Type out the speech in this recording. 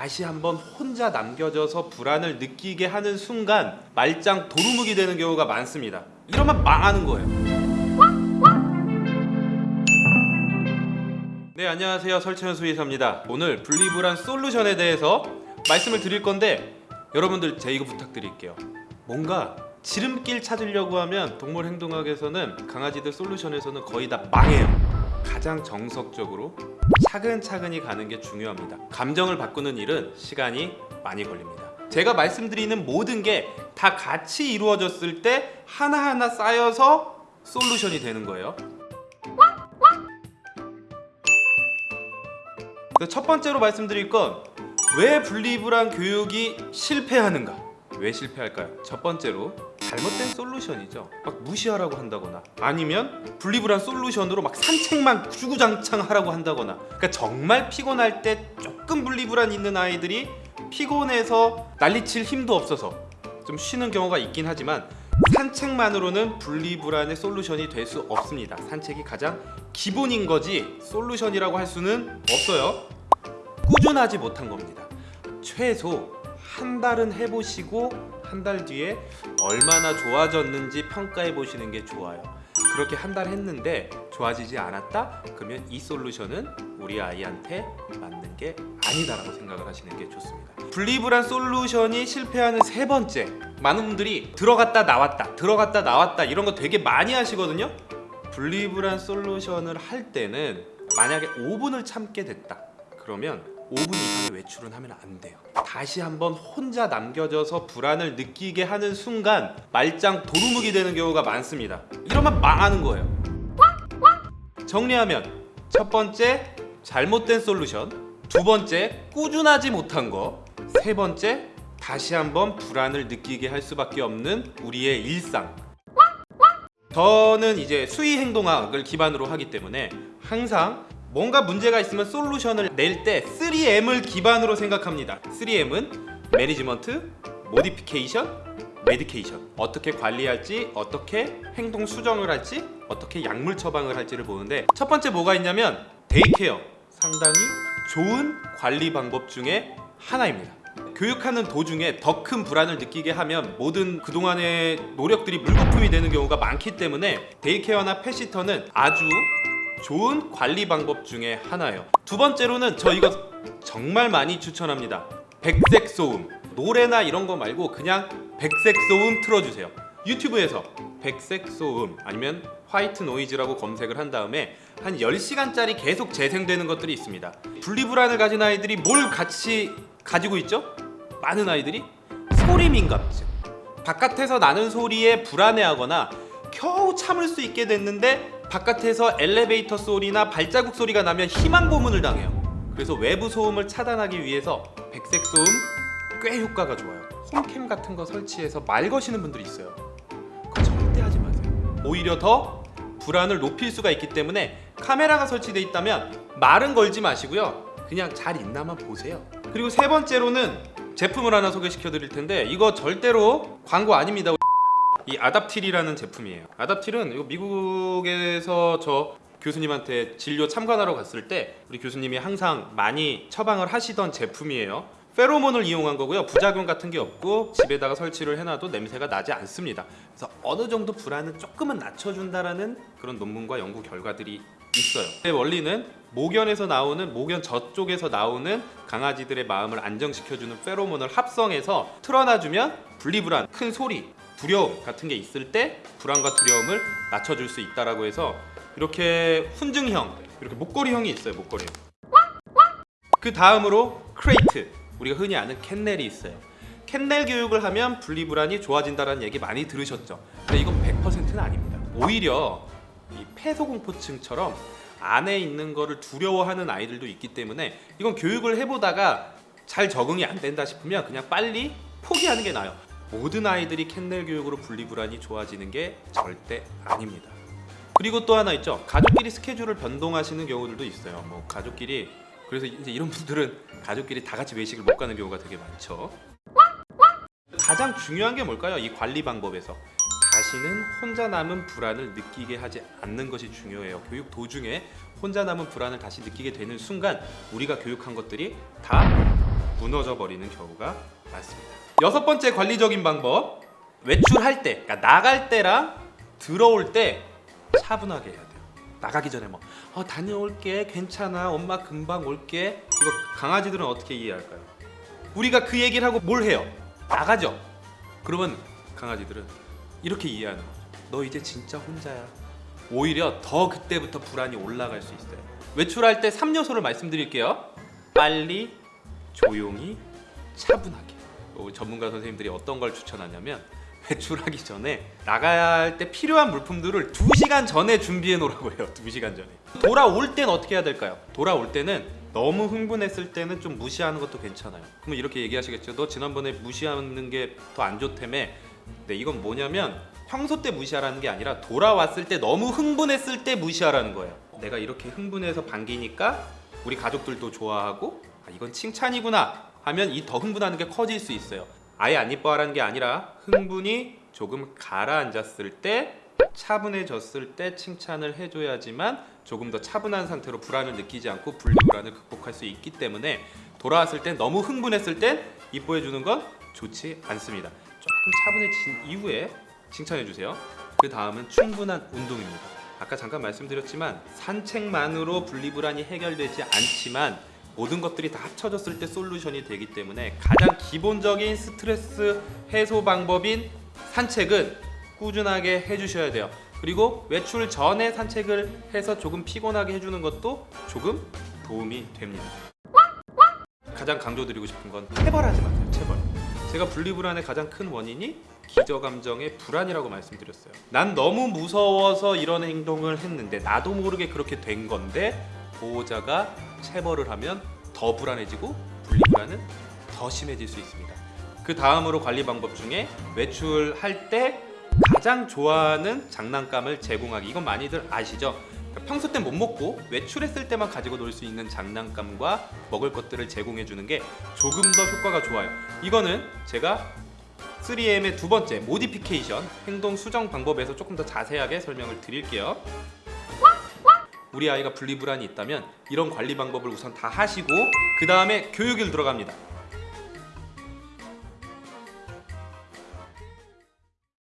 다시 한번 혼자 남겨져서 불안을 느끼게 하는 순간 말짱 도루묵이 되는 경우가 많습니다. 이러면 망하는 거예요. 네 안녕하세요 설채현 수의사입니다. 오늘 분리불안 솔루션에 대해서 말씀을 드릴 건데 여러분들 제 이거 부탁드릴게요. 뭔가 지름길 찾으려고 하면 동물행동학에서는 강아지들 솔루션에서는 거의 다 망해요. 가장 정석적으로 차근차근히 가는 게 중요합니다. 감정을 바꾸는 일은 시간이 많이 걸립니다. 제가 말씀드리는 모든 게 다 같이 이루어졌을 때 하나하나 쌓여서 솔루션이 되는 거예요. 그래서 첫 번째로 말씀드릴 건 왜 분리불안 교육이 실패하는가? 왜 실패할까요? 첫 번째로 잘못된 솔루션이죠. 막 무시하라고 한다거나 아니면 분리불안 솔루션으로 막 산책만 주구장창 하라고 한다거나 그러니까 정말 피곤할 때 조금 분리불안 있는 아이들이 피곤해서 난리칠 힘도 없어서 좀 쉬는 경우가 있긴 하지만 산책만으로는 분리불안의 솔루션이 될 수 없습니다. 산책이 가장 기본인 거지 솔루션이라고 할 수는 없어요. 꾸준하지 못한 겁니다. 최소 한 달은 해보시고 한 달 뒤에 얼마나 좋아졌는지 평가해 보시는 게 좋아요. 그렇게 한 달 했는데 좋아지지 않았다? 그러면 이 솔루션은 우리 아이한테 맞는 게 아니다라고 생각을 하시는 게 좋습니다. 분리불안 솔루션이 실패하는 세 번째, 많은 분들이 들어갔다 나왔다, 들어갔다 나왔다 이런 거 되게 많이 하시거든요. 분리불안 솔루션을 할 때는 만약에 5분을 참게 됐다. 그러면 5분 이상의 외출은 하면 안 돼요. 다시 한번 혼자 남겨져서 불안을 느끼게 하는 순간 말짱 도루묵이 되는 경우가 많습니다. 이러면 망하는 거예요. 정리하면 첫 번째 잘못된 솔루션, 두 번째 꾸준하지 못한 거, 세 번째 다시 한번 불안을 느끼게 할 수밖에 없는 우리의 일상. 저는 이제 수의 행동학을 기반으로 하기 때문에 항상 뭔가 문제가 있으면 solution을 낼 때 3M을 기반으로 생각합니다. 3M은 management, modification, medication. 어떻게 관리할지, 어떻게 행동 수정을 할지, 어떻게 약물 처방을 할지를 보는데 첫 번째 뭐가 있냐면 day care. 상당히 좋은 관리 방법 중에 하나입니다. 교육하는 도중에 더 큰 불안을 느끼게 하면 모든 그동안의 노력들이 물거품이 되는 경우가 많기 때문에 데이케어나 펫시터는 아주 좋은 관리 방법 중에 하나예요. 두 번째로는 저 이거 정말 많이 추천합니다. 백색 소음. 노래나 이런 거 말고 그냥 백색 소음 틀어주세요. 유튜브에서 백색 소음 아니면 화이트 노이즈라고 검색을 한 다음에 한 10시간짜리 계속 재생되는 것들이 있습니다. 분리불안을 가진 아이들이 뭘 같이 가지고 있죠? 많은 아이들이 소리 민감증. 바깥에서 나는 소리에 불안해하거나 겨우 참을 수 있게 됐는데 바깥에서 엘리베이터 소리나 발자국 소리가 나면 희망 고문을 당해요. 그래서 외부 소음을 차단하기 위해서 백색 소음 꽤 효과가 좋아요. 홈캠 같은 거 설치해서 말 거시는 분들이 있어요. 그거 절대 하지 마세요. 오히려 더 불안을 높일 수가 있기 때문에 카메라가 설치돼 있다면 말은 걸지 마시고요. 그냥 잘 있나만 보세요. 그리고 세 번째로는 제품을 하나 소개시켜 드릴 텐데 이거 절대로 광고 아닙니다. 이 아답틸이라는 제품이에요. 아답틸은 이거 미국에서 저 교수님한테 진료 참관하러 갔을 때 우리 교수님이 항상 많이 처방을 하시던 제품이에요. 페로몬을 이용한 거고요. 부작용 같은 게 없고 집에다가 설치를 해놔도 냄새가 나지 않습니다. 그래서 어느 정도 불안은 조금은 낮춰준다라는 그런 논문과 연구 결과들이 있어요. 그 원리는 모견에서 나오는 모견 저쪽에서 나오는 강아지들의 마음을 안정시켜주는 페로몬을 합성해서 틀어놔주면 분리불안, 큰 소리, 두려움 같은 게 있을 때 불안과 두려움을 낮춰줄 수 있다라고 해서 이렇게 훈증형, 이렇게 목걸이형이 있어요. 목걸이형. 그 다음으로 crate, 우리가 흔히 아는 kennel이 있어요. 캔넬 교육을 하면 분리불안이 좋아진다는 얘기 많이 들으셨죠? 근데 이건 100%는 아닙니다. 오히려 이 폐소공포증처럼 안에 있는 거를 두려워하는 아이들도 있기 때문에 이건 교육을 해보다가 잘 적응이 안 된다 싶으면 그냥 빨리 포기하는 게 나아요. 모든 아이들이 캔넬 교육으로 분리불안이 좋아지는 게 절대 아닙니다. 그리고 또 하나 있죠. 가족끼리 스케줄을 변동하시는 경우들도 있어요. 뭐 가족끼리 그래서 이제 이런 분들은 가족끼리 다 같이 외식을 못 가는 경우가 되게 많죠. 가장 중요한 게 뭘까요? 이 관리 방법에서 다시는 혼자 남은 불안을 느끼게 하지 않는 것이 중요해요. 교육 도중에 혼자 남은 불안을 다시 느끼게 되는 순간 우리가 교육한 것들이 다 무너져 버리는 경우가 많습니다. 여섯 번째 관리적인 방법 외출할 때, 그러니까 나갈 때랑 들어올 때 차분하게 해야 돼요. 나가기 전에 뭐 어, 다녀올게, 괜찮아, 엄마 금방 올게. 이거 강아지들은 어떻게 이해할까요? 우리가 그 얘기를 하고 뭘 해요? 나가죠. 그러면 강아지들은 이렇게 이해하는 거죠. 너 이제 진짜 혼자야. 오히려 더 그때부터 불안이 올라갈 수 있어요. 외출할 때 3요소를 말씀드릴게요. 빨리, 조용히, 차분하게. 어, 전문가 선생님들이 어떤 걸 추천하냐면 외출하기 전에 나가야 할 때 필요한 물품들을 2시간 전에 준비해 놓으라고 해요. 2시간 전에. 돌아올 땐 어떻게 해야 될까요? 돌아올 때는 너무 흥분했을 때는 좀 무시하는 것도 괜찮아요. 그러면 이렇게 얘기하시겠죠. 너 지난번에 무시하는 게 더 안 좋다며. 네, 이건 뭐냐면 평소 때 무시하라는 게 아니라 돌아왔을 때 너무 흥분했을 때 무시하라는 거예요. 내가 이렇게 흥분해서 반기니까 우리 가족들도 좋아하고 아, 이건 칭찬이구나 하면 이 더 흥분하는 게 커질 수 있어요. 아예 안 이뻐하라는 게 아니라 흥분이 조금 가라앉았을 때 차분해졌을 때 칭찬을 해줘야지만 조금 더 차분한 상태로 불안을 느끼지 않고 분리불안을 극복할 수 있기 때문에 돌아왔을 땐 너무 흥분했을 땐 이뻐해 주는 건 좋지 않습니다. 조금 차분해진 이후에 칭찬해 주세요. 그 다음은 충분한 운동입니다. 아까 잠깐 말씀드렸지만 산책만으로 분리불안이 해결되지 않지만 모든 것들이 다 합쳐졌을 때 솔루션이 되기 때문에 가장 기본적인 스트레스 해소 방법인 산책은 꾸준하게 해주셔야 돼요. 그리고 외출 전에 산책을 해서 조금 피곤하게 해주는 것도 조금 도움이 됩니다. 가장 강조드리고 싶은 건 체벌하지 마세요. 체벌. 제가 분리불안의 가장 큰 원인이 기저감정의 불안이라고 말씀드렸어요. 난 너무 무서워서 이런 행동을 했는데 나도 모르게 그렇게 된 건데 보호자가 체벌을 하면 더 불안해지고 분리불안은 더 심해질 수 있습니다. 그 다음으로 관리 방법 중에 외출할 때 가장 좋아하는 장난감을 제공하기 이건 많이들 아시죠? 그러니까 평소 때못 먹고 외출했을 때만 가지고 놀 수 있는 장난감과 먹을 것들을 제공해 주는 게 조금 더 효과가 좋아요. 이거는 제가 3M의 두 번째 모디피케이션 행동 수정 방법에서 조금 더 자세하게 설명을 드릴게요. 우리 아이가 분리불안이 있다면 이런 관리 방법을 우선 다 하시고 그 다음에 교육을 들어갑니다.